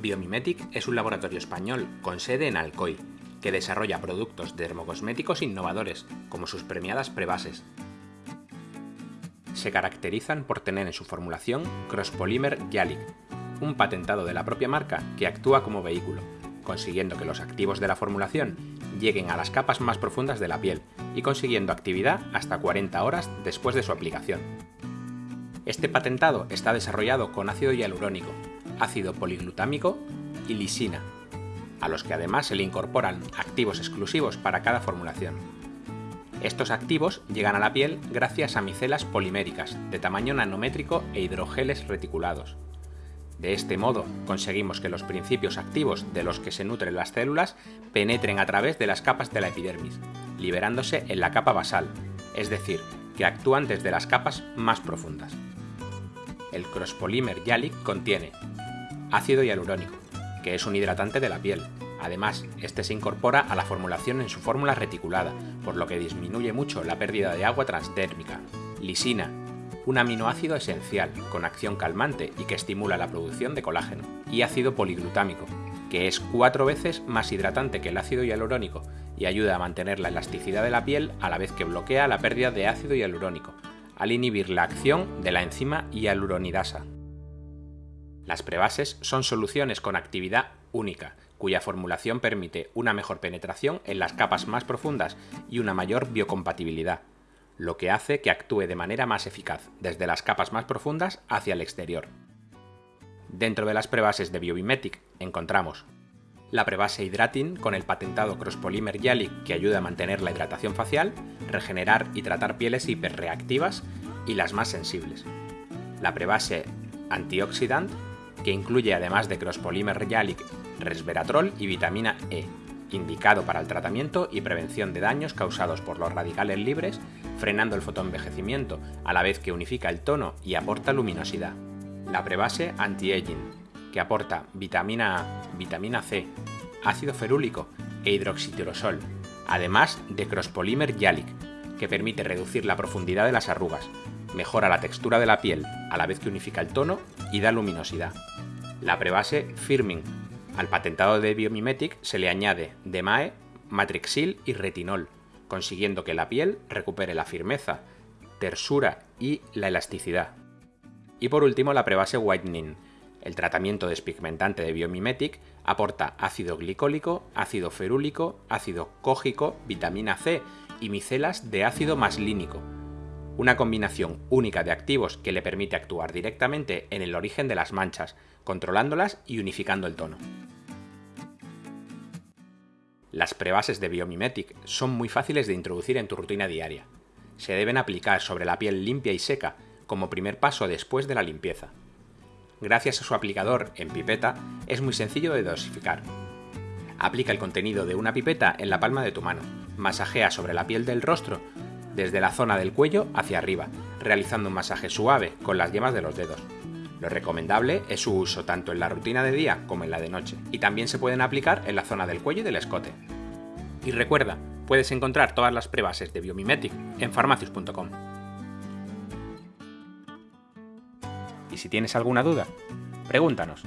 Biomimetic es un laboratorio español con sede en Alcoy, que desarrolla productos dermocosméticos innovadores, como sus premiadas prebases. Se caracterizan por tener en su formulación Crosspolymer Yalic, un patentado de la propia marca que actúa como vehículo, consiguiendo que los activos de la formulación lleguen a las capas más profundas de la piel y consiguiendo actividad hasta 40 horas después de su aplicación. Este patentado está desarrollado con ácido hialurónico, ácido poliglutámico y lisina, a los que además se le incorporan activos exclusivos para cada formulación. Estos activos llegan a la piel gracias a micelas poliméricas de tamaño nanométrico e hidrogeles reticulados. De este modo, conseguimos que los principios activos de los que se nutren las células penetren a través de las capas de la epidermis, liberándose en la capa basal, es decir, que actúan desde las capas más profundas. El crosspolímer Yalic contiene ácido hialurónico, que es un hidratante de la piel. Además, este se incorpora a la formulación en su fórmula reticulada, por lo que disminuye mucho la pérdida de agua transdérmica. Lisina, un aminoácido esencial con acción calmante y que estimula la producción de colágeno. Y ácido poliglutámico, que es cuatro veces más hidratante que el ácido hialurónico y ayuda a mantener la elasticidad de la piel a la vez que bloquea la pérdida de ácido hialurónico, al inhibir la acción de la enzima hialuronidasa. Las prebases son soluciones con actividad única, cuya formulación permite una mejor penetración en las capas más profundas y una mayor biocompatibilidad, lo que hace que actúe de manera más eficaz desde las capas más profundas hacia el exterior. Dentro de las prebases de Biomimetic encontramos la prebase Hydratin con el patentado Crosspolymer Yalic que ayuda a mantener la hidratación facial, regenerar y tratar pieles hiperreactivas y las más sensibles. La prebase Antioxidant que incluye además de Crosspolymer Yalic, resveratrol y vitamina E, indicado para el tratamiento y prevención de daños causados por los radicales libres, frenando el fotoenvejecimiento, a la vez que unifica el tono y aporta luminosidad. La prebase anti-aging, que aporta vitamina A, vitamina C, ácido ferúlico e hidroxitirosol, además de Crosspolymer Yalic, que permite reducir la profundidad de las arrugas, mejora la textura de la piel, a la vez que unifica el tono y da luminosidad. La prebase Firming. Al patentado de Biomimetic se le añade DMAE, Matrixil y retinol, consiguiendo que la piel recupere la firmeza, tersura y la elasticidad. Y por último la prebase Whitening. El tratamiento despigmentante de Biomimetic aporta ácido glicólico, ácido ferúlico, ácido cógico, vitamina C y micelas de ácido maslínico, una combinación única de activos que le permite actuar directamente en el origen de las manchas, controlándolas y unificando el tono. Las prebases de Biomimetic son muy fáciles de introducir en tu rutina diaria. Se deben aplicar sobre la piel limpia y seca como primer paso después de la limpieza. Gracias a su aplicador en pipeta, es muy sencillo de dosificar. Aplica el contenido de una pipeta en la palma de tu mano, masajea sobre la piel del rostro desde la zona del cuello hacia arriba, realizando un masaje suave con las yemas de los dedos. Lo recomendable es su uso tanto en la rutina de día como en la de noche, y también se pueden aplicar en la zona del cuello y del escote. Y recuerda, puedes encontrar todas las prebases de Biomimetic en farmacius.com. Y si tienes alguna duda, pregúntanos.